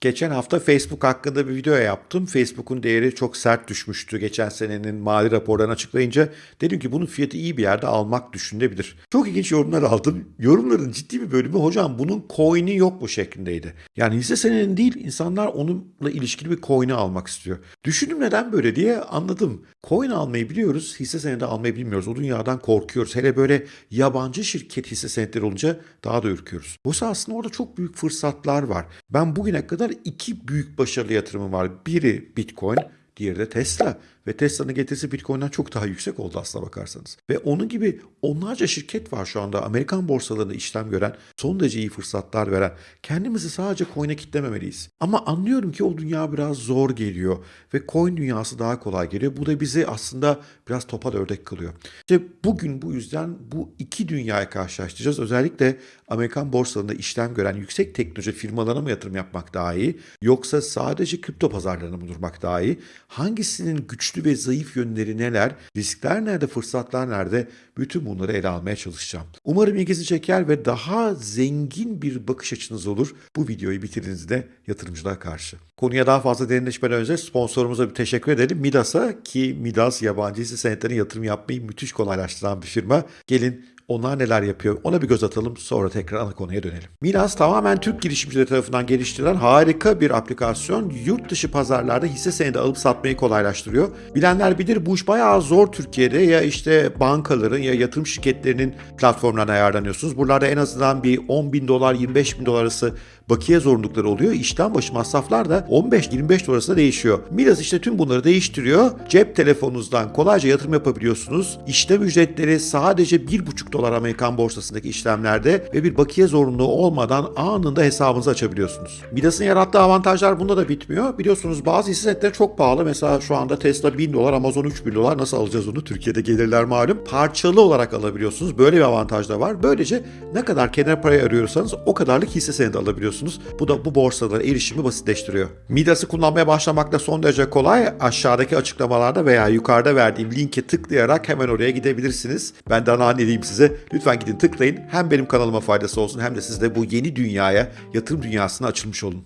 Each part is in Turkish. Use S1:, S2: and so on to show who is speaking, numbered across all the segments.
S1: Geçen hafta Facebook hakkında bir video yaptım. Facebook'un değeri çok sert düşmüştü geçen senenin mali raporlarını açıklayınca. Dedim ki bunun fiyatı iyi bir yerde almak düşünülebilir. Çok ilginç yorumlar aldım. Yorumların ciddi bir bölümü hocam bunun coin'i yok mu şeklindeydi. Yani hisse senedinin değil insanlar onunla ilişkili bir coin'i almak istiyor. Düşündüm neden böyle diye anladım. Coin almayı biliyoruz, hisse senedi almayı bilmiyoruz. O dünyadan korkuyoruz. Hele böyle yabancı şirket hisse senetleri olunca daha da ürküyoruz. Oysa aslında orada çok büyük fırsatlar var. Ben bugüne kadar iki büyük başarılı yatırımım var. Biri Bitcoin, diğeri de Tesla. Ve Tesla'nın getirisi Bitcoin'den çok daha yüksek oldu aslına bakarsanız. Ve onun gibi onlarca şirket var şu anda Amerikan borsalarında işlem gören, son derece iyi fırsatlar veren. Kendimizi sadece coin'e kitlememeliyiz. Ama anlıyorum ki o dünya biraz zor geliyor ve coin dünyası daha kolay geliyor. Bu da bizi aslında biraz topal ördek kılıyor. İşte bugün bu yüzden bu iki dünyayı karşılaştıracağız. Özellikle Amerikan borsalarında işlem gören yüksek teknoloji firmalarına mı yatırım yapmak daha iyi yoksa sadece kripto pazarlarına mı durmak daha iyi? Hangisinin güçlü ve zayıf yönleri neler, riskler nerede, fırsatlar nerede? Bütün bunları ele almaya çalışacağım. Umarım ilginizi çeker ve daha zengin bir bakış açınız olur bu videoyu bitirdiğinizde yatırımcılığa karşı. Konuya daha fazla derinleşmeden önce sponsorumuza bir teşekkür edelim. Midas'a ki Midas yabancı hisse senetlerine yatırım yapmayı müthiş kolaylaştıran bir firma. Gelin onlar neler yapıyor ona bir göz atalım sonra tekrar ana konuya dönelim. Milas tamamen Türk girişimcileri tarafından geliştirilen harika bir aplikasyon. Yurt dışı pazarlarda hisse senedi alıp satmayı kolaylaştırıyor. Bilenler bilir bu iş bayağı zor Türkiye'de ya işte bankaların ya yatırım şirketlerinin platformlarına ayarlanıyorsunuz. Buralarda en azından bir 10 bin dolar 25 bin dolar arası bakiye zorunlulukları oluyor. İşten başı masraflar da 15-25 dolar arasında değişiyor. Milas işte tüm bunları değiştiriyor. Cep telefonunuzdan kolayca yatırım yapabiliyorsunuz. İşlem ücretleri sadece 1,5 dolar Amerikan borsasındaki işlemlerde ve bir bakiye zorunluluğu olmadan anında hesabınızı açabiliyorsunuz. Midas'ın yarattığı avantajlar bunda da bitmiyor. Biliyorsunuz bazı hisse senetleri çok pahalı. Mesela şu anda Tesla 1000 dolar, Amazon 3000 dolar. Nasıl alacağız onu? Türkiye'de gelirler malum. Parçalı olarak alabiliyorsunuz. Böyle bir avantaj da var. Böylece ne kadar kenar parayı arıyorsanız o kadarlık hisse senedi alabiliyorsunuz. Bu da bu borsalara erişimi basitleştiriyor. Midas'ı kullanmaya başlamak da son derece kolay. Aşağıdaki açıklamalarda veya yukarıda verdiğim linke tıklayarak hemen oraya gidebilirsiniz. Ben de ana diyeyim size. Lütfen gidin tıklayın. Hem benim kanalıma faydası olsun hem de siz de bu yeni dünyaya, yatırım dünyasına açılmış olun.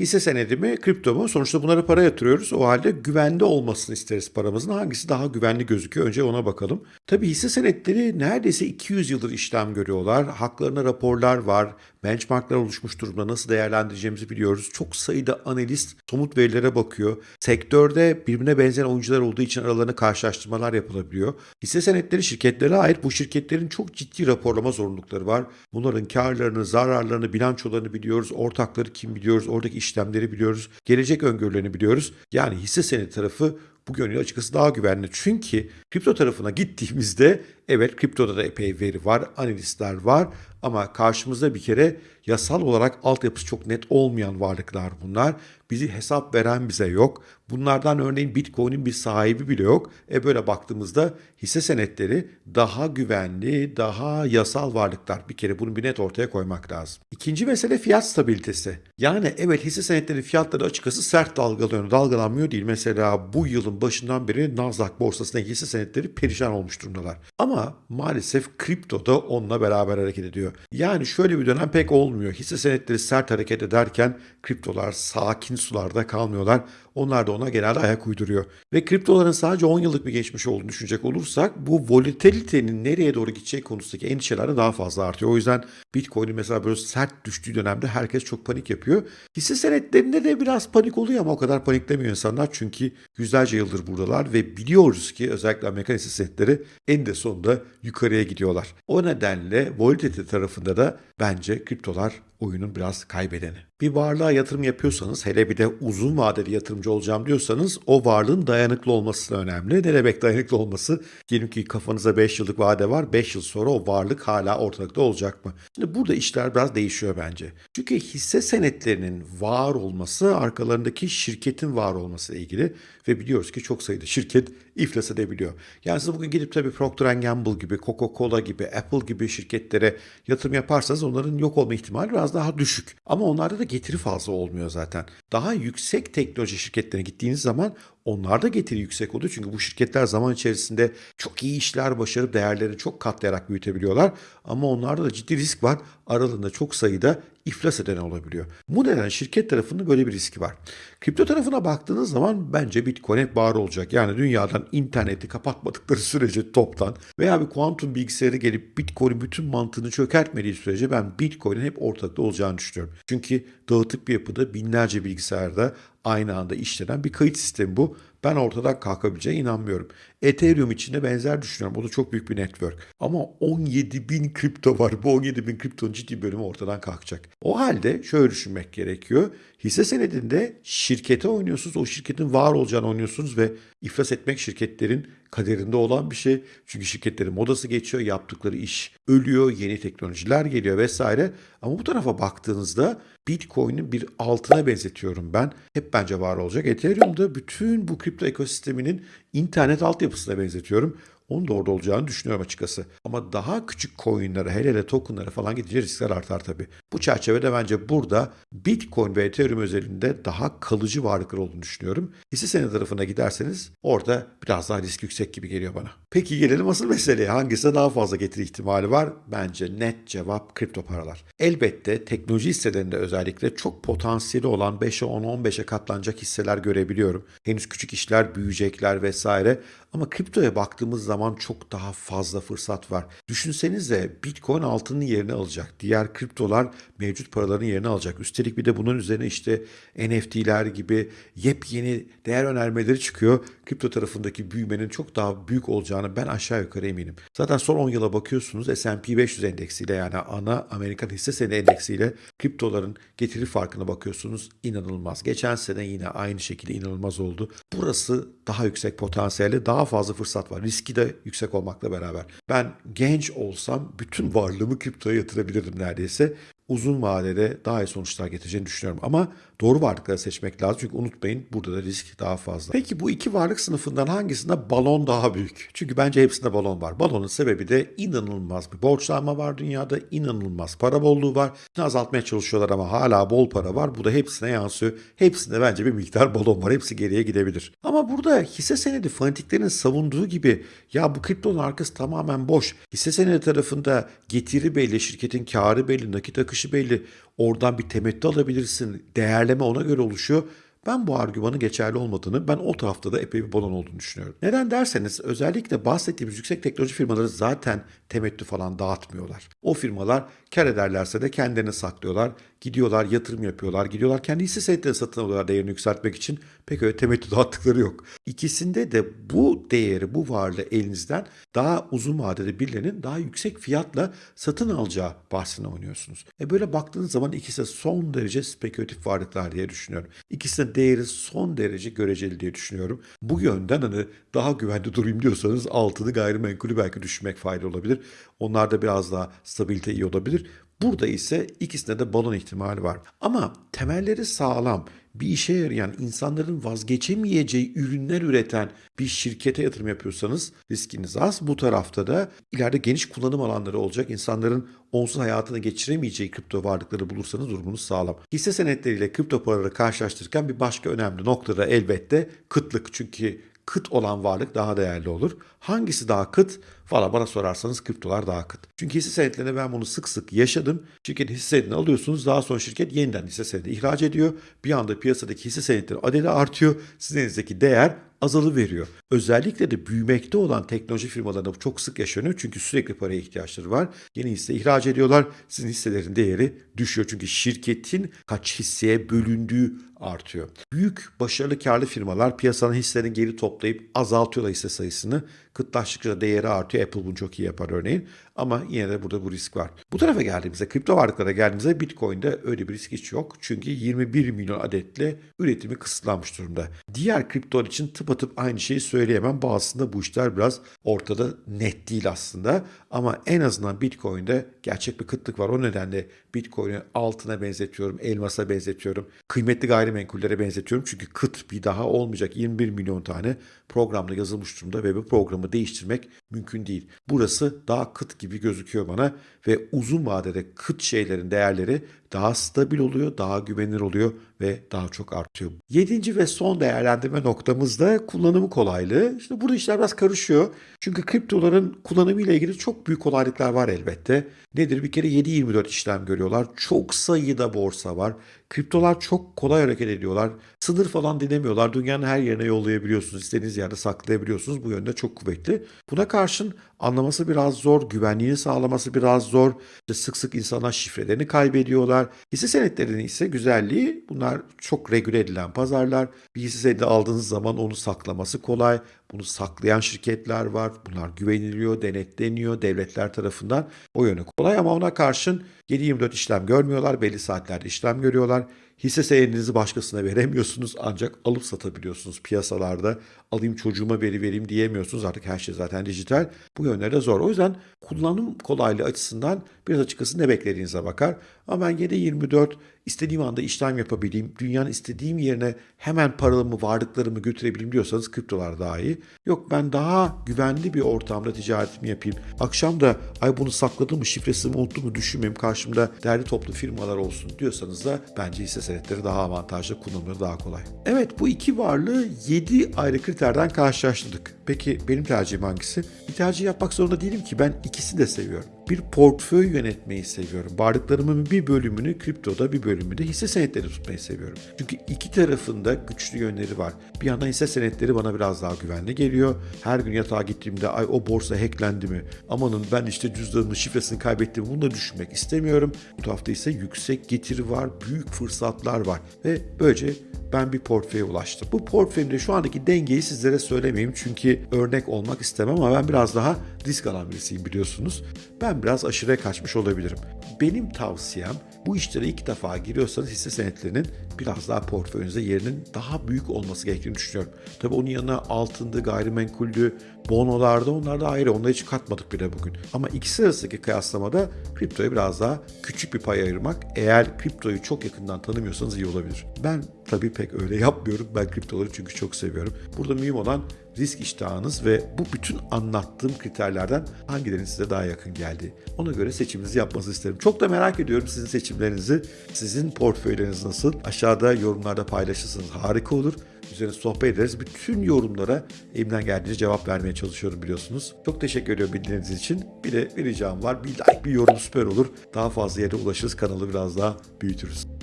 S1: Hisse senedi mi, kripto mu? Sonuçta bunlara para yatırıyoruz. O halde güvende olmasını isteriz paramızın. Hangisi daha güvenli gözüküyor? Önce ona bakalım. Tabii hisse senetleri neredeyse 200 yıldır işlem görüyorlar. Haklarına raporlar var. Benchmarklar oluşmuş durumda. Nasıl değerlendireceğimizi biliyoruz. Çok sayıda analist somut verilere bakıyor. Sektörde birbirine benzeyen oyuncular olduğu için aralarında karşılaştırmalar yapılabiliyor. Hisse senetleri şirketlere ait bu şirketlerin çok ciddi raporlama zorunlulukları var. Bunların karlarını, zararlarını, bilançolarını biliyoruz. Ortakları kim biliyoruz. Oradaki işlemleri biliyoruz. Gelecek öngörülerini biliyoruz. Yani hisse senedi tarafı bu yönüyle açıkçası daha güvenli. Çünkü kripto tarafına gittiğimizde evet kriptoda da epey veri var, analistler var ama karşımızda bir kere yasal olarak altyapısı çok net olmayan varlıklar bunlar. Bizi hesap veren bize yok. Bunlardan örneğin Bitcoin'in bir sahibi bile yok. E böyle baktığımızda hisse senetleri daha güvenli, daha yasal varlıklar. Bir kere bunu bir net ortaya koymak lazım. İkinci mesele fiyat stabilitesi. Yani evet hisse senetleri fiyatları açıkçası sert dalgalanıyor. Dalgalanmıyor değil. Mesela bu yılın başından beri Nasdaq borsasındaki hisse senetleri perişan olmuş durumdalar. Ama maalesef kripto da onunla beraber hareket ediyor. Yani şöyle bir dönem pek olmuyor. Hisse senetleri sert hareket ederken kriptolar sakin sularda kalmıyorlar. Onlar da ona genelde ayak uyduruyor. Ve kriptoların sadece 10 yıllık bir geçmiş olduğunu düşünecek olursak bu volatilitenin nereye doğru gideceği konusundaki endişeler de daha fazla artıyor. O yüzden Bitcoin'in mesela böyle sert düştüğü dönemde herkes çok panik yapıyor. Hisse senetlerinde de biraz panik oluyor ama o kadar paniklemiyor insanlar çünkü yüzlerce yıldır buradalar ve biliyoruz ki özellikle Amerikan hisse senetleri en de sonunda yukarıya gidiyorlar. O nedenle volatilite tarafında da bence kriptolar oyunun biraz kaybedeni. Bir varlığa yatırım yapıyorsanız hele bir de uzun vadeli yatırımcı olacağım diyorsanız o varlığın dayanıklı olması önemli. Ne demek dayanıklı olması? Diyelim ki kafanıza 5 yıllık vade var. 5 yıl sonra o varlık hala ortalıkta olacak mı? Şimdi burada işler biraz değişiyor bence. Çünkü hisse senetlerinin var olması arkalarındaki şirketin var olması ile ilgili ve biliyoruz ki çok sayıda şirket iflas edebiliyor. Yani siz bugün gidip tabii Procter Gamble gibi, Coca-Cola gibi, Apple gibi şirketlere yatırım yaparsanız onların yok olma ihtimali biraz daha düşük. Ama onlarda da getiri fazla olmuyor zaten. Daha yüksek teknoloji şirketlerine gittiğiniz zaman onlarda getiri yüksek oluyor. Çünkü bu şirketler zaman içerisinde çok iyi işler başarıp değerlerini çok katlayarak büyütebiliyorlar. Ama onlarda da ciddi risk var. Aralarında çok sayıda iflas eden olabiliyor. Bu nedenle şirket tarafında böyle bir riski var. Kripto tarafına baktığınız zaman bence Bitcoin hep var olacak. Yani dünyadan interneti kapatmadıkları sürece toptan veya bir kuantum bilgisayarı gelip Bitcoin'in bütün mantığını çökertmediği sürece ben Bitcoin'in hep ortakta olacağını düşünüyorum. Çünkü dağıtık bir yapıda binlerce bilgisayarda aynı anda işlenen bir kayıt sistemi bu. Ben ortadan kalkabileceğine inanmıyorum. Ethereum için de benzer düşünüyorum. O da çok büyük bir network. Ama 17 bin kripto var. Bu 17 bin kriptonun ciddi bölümü ortadan kalkacak. O halde şöyle düşünmek gerekiyor. Hisse senedinde şirkete oynuyorsunuz. O şirketin var olacağını oynuyorsunuz ve iflas etmek şirketlerin kaderinde olan bir şey. Çünkü şirketlerin modası geçiyor, yaptıkları iş ölüyor, yeni teknolojiler geliyor vesaire. Ama bu tarafa baktığınızda Bitcoin'in bir altına benzetiyorum ben. Hep bence var olacak. Ethereum'da bütün bu kripto ekosisteminin internet altyapısına benzetiyorum. Onun da olacağını düşünüyorum açıkçası. Ama daha küçük coinlere, hele hele tokenlara falan gidince riskler artar tabii. Bu çerçevede bence burada Bitcoin ve Ethereum özelinde daha kalıcı varlıklar olduğunu düşünüyorum. Hisse senedi tarafına giderseniz orada biraz daha risk yüksek gibi geliyor bana. Peki gelelim asıl meseleye. Hangisine daha fazla getiri ihtimali var? Bence net cevap kripto paralar. Elbette teknoloji hisselerinde özellikle çok potansiyeli olan 5'e 10'a 15'e katlanacak hisseler görebiliyorum. Henüz küçük işler büyüyecekler vesaire. Ama kriptoya baktığımız zaman çok daha fazla fırsat var. Düşünsenize Bitcoin altının yerini alacak. Diğer kriptolar mevcut paraların yerini alacak. Üstelik bir de bunun üzerine işte NFT'ler gibi yepyeni değer önermeleri çıkıyor. Kripto tarafındaki büyümenin çok daha büyük olacağını ben aşağı yukarı eminim. Zaten son 10 yıla bakıyorsunuz S&P 500 endeksiyle yani ana Amerikan hisse senedi endeksiyle kriptoların getiri farkına bakıyorsunuz. inanılmaz. Geçen sene yine aynı şekilde inanılmaz oldu. Burası daha yüksek potansiyeli, daha fazla fırsat var. Riski de yüksek olmakla beraber. Ben genç olsam bütün varlığımı kriptoya yatırabilirdim neredeyse uzun vadede daha iyi sonuçlar getireceğini düşünüyorum. Ama doğru varlıkları seçmek lazım. Çünkü unutmayın burada da risk daha fazla. Peki bu iki varlık sınıfından hangisinde balon daha büyük? Çünkü bence hepsinde balon var. Balonun sebebi de inanılmaz bir borçlanma var dünyada. inanılmaz para bolluğu var. Bunu azaltmaya çalışıyorlar ama hala bol para var. Bu da hepsine yansıyor. Hepsinde bence bir miktar balon var. Hepsi geriye gidebilir. Ama burada hisse senedi fanatiklerin savunduğu gibi ya bu kriptonun arkası tamamen boş. Hisse senedi tarafında getiri belli, şirketin karı belli, nakit akışı belli. Oradan bir temettü alabilirsin. Değerleme ona göre oluşuyor. Ben bu argümanın geçerli olmadığını, ben o tarafta da epey bir balon olduğunu düşünüyorum. Neden derseniz özellikle bahsettiğimiz yüksek teknoloji firmaları zaten temettü falan dağıtmıyorlar. O firmalar kar ederlerse de kendilerini saklıyorlar. Gidiyorlar yatırım yapıyorlar. Gidiyorlar kendi hisse senetlerini satın alıyorlar değerini yükseltmek için. Pek öyle temettü dağıttıkları yok. İkisinde de bu değeri, bu varlığı elinizden daha uzun vadede birilerinin daha yüksek fiyatla satın alacağı bahsine oynuyorsunuz. E böyle baktığınız zaman ikisi de son derece spekülatif varlıklar diye düşünüyorum. İkisinin değeri son derece göreceli diye düşünüyorum. Bu yönden hani daha güvende durayım diyorsanız altını gayrimenkulü belki düşünmek faydalı olabilir. Onlarda biraz daha stabilite iyi olabilir. Burada ise ikisinde de balon ihtimali var. Ama temelleri sağlam, bir işe yarayan, insanların vazgeçemeyeceği ürünler üreten bir şirkete yatırım yapıyorsanız riskiniz az. Bu tarafta da ileride geniş kullanım alanları olacak. İnsanların onsuz hayatını geçiremeyeceği kripto varlıkları bulursanız durumunuz sağlam. Hisse senetleriyle kripto paraları karşılaştırırken bir başka önemli nokta da elbette kıtlık. Çünkü kıt olan varlık daha değerli olur. Hangisi daha kıt? Valla bana sorarsanız kriptolar daha kıt. Çünkü hisse senetlerinde ben bunu sık sık yaşadım. Şirket hisse senedini alıyorsunuz daha sonra şirket yeniden hisse senedi ihraç ediyor. Bir anda piyasadaki hisse senetleri adedi artıyor. Sizin elinizdeki değer azalı veriyor. Özellikle de büyümekte olan teknoloji firmalarında bu çok sık yaşanıyor. Çünkü sürekli paraya ihtiyaçları var. Yeni hisse ihraç ediyorlar. Sizin hisselerin değeri düşüyor. Çünkü şirketin kaç hisseye bölündüğü artıyor. Büyük, başarılı, karlı firmalar piyasanın hisselerini geri toplayıp azaltıyorlar hisse sayısını. Kıtlaştıkça değeri artıyor. Apple bunu çok iyi yapar örneğin. Ama yine de burada bu risk var. Bu tarafa geldiğimizde, kripto varlıklara geldiğimizde Bitcoin'de öyle bir risk hiç yok. Çünkü 21 milyon adetle üretimi kısıtlanmış durumda. Diğer kriptolar için tıpatıp aynı şeyi söyleyemem. Bazısında bu işler biraz ortada net değil aslında. Ama en azından Bitcoin'de gerçek bir kıtlık var. O nedenle Bitcoin'i altına benzetiyorum, elmasa benzetiyorum, kıymetli gayrimenkullere benzetiyorum. Çünkü kıt bir daha olmayacak 21 milyon tane programda yazılmış durumda ve bu programı değiştirmek mümkün değil. Burası daha kıt gibi gözüküyor bana ve uzun vadede kıt şeylerin değerleri daha stabil oluyor, daha güvenilir oluyor ve daha çok artıyor. Yedinci ve son değerlendirme noktamız da kullanımı kolaylığı. İşte burada işler biraz karışıyor. Çünkü kriptoların kullanımı ile ilgili çok büyük kolaylıklar var elbette. Nedir? Bir kere 7-24 işlem görüyorlar. Çok sayıda borsa var. Kriptolar çok kolay hareket ediyorlar. Sınır falan dinlemiyorlar. Dünyanın her yerine yollayabiliyorsunuz. İstediğiniz yerde saklayabiliyorsunuz. Bu yönde çok kuvvetli. Buna karşın anlaması biraz zor. Güvenliğini sağlaması biraz zor. İşte sık sık insanlar şifrelerini kaybediyorlar. Hisse senetlerinin ise güzelliği bunlar çok regüle edilen pazarlar. Bir hisse senedi aldığınız zaman onu saklaması kolay. Bunu saklayan şirketler var. Bunlar güveniliyor, denetleniyor devletler tarafından. O yönü kolay ama ona karşın 7-24 işlem görmüyorlar. Belli saatlerde işlem görüyorlar. Hisse senedinizi başkasına veremiyorsunuz ancak alıp satabiliyorsunuz piyasalarda. Alayım çocuğuma veri vereyim diyemiyorsunuz. Artık her şey zaten dijital. Bu yönlere zor. O yüzden kullanım kolaylığı açısından biraz açıkçası ne beklediğinize bakar. Ama ben 7-24 istediğim anda işlem yapabileyim, dünyanın istediğim yerine hemen paramı, varlıklarımı götürebileyim diyorsanız kriptolar daha iyi. Yok ben daha güvenli bir ortamda ticaretimi yapayım. Akşam da ay bunu sakladım mı, şifresini unuttum mu düşünmeyeyim. Karşımda değerli toplu firmalar olsun diyorsanız da bence hisse senetleri daha avantajlı, kullanımları daha kolay. Evet bu iki varlığı 7 ayrı kriterden karşılaştırdık. Peki benim tercihim hangisi? Bir tercih yapmak zorunda değilim ki ben ikisini de seviyorum. Bir portföy yönetmeyi seviyorum. Varlıklarımın bir bölümünü kriptoda bir bölümünü de hisse senetleri tutmayı seviyorum. Çünkü iki tarafında güçlü yönleri var. Bir yandan hisse senetleri bana biraz daha güvenli geliyor. Her gün yatağa gittiğimde ay o borsa hacklendi mi? Amanın ben işte cüzdanımın şifresini kaybettim bunu da düşünmek istemiyorum. Bu tarafta ise yüksek getiri var, büyük fırsatlar var ve böylece ben bir portföye ulaştım. Bu portföyümde şu andaki dengeyi sizlere söylemeyeyim çünkü örnek olmak istemem ama ben biraz daha risk alan birisiyim biliyorsunuz. Ben biraz aşırıya kaçmış olabilirim. Benim tavsiyem bu işlere ilk defa giriyorsanız hisse senetlerinin biraz daha portföyünüzde yerinin daha büyük olması gerektiğini düşünüyorum. Tabii onun yanına altındı, gayrimenkuldü, bonolarda onlar da ayrı. Onları hiç katmadık bile bugün. Ama ikisi arasındaki kıyaslamada kriptoya biraz daha küçük bir pay ayırmak eğer kriptoyu çok yakından tanımıyorsanız iyi olabilir. Ben tabii pek öyle yapmıyorum. Ben kriptoları çünkü çok seviyorum. Burada mühim olan risk iştahınız ve bu bütün anlattığım kriterlerden hangilerinin size daha yakın geldiği. Ona göre seçiminizi yapmanızı isterim. Çok da merak ediyorum sizin seçimlerinizi. Sizin portföyleriniz nasıl? Aşağıda yorumlarda paylaşırsanız harika olur. Üzerine sohbet ederiz. Bütün yorumlara elimden geldiğince cevap vermeye çalışıyorum biliyorsunuz. Çok teşekkür ediyorum bildiğiniz için. Bir de bir ricam var. Bir like, bir yorum süper olur. Daha fazla yere ulaşırız. Kanalı biraz daha büyütürüz.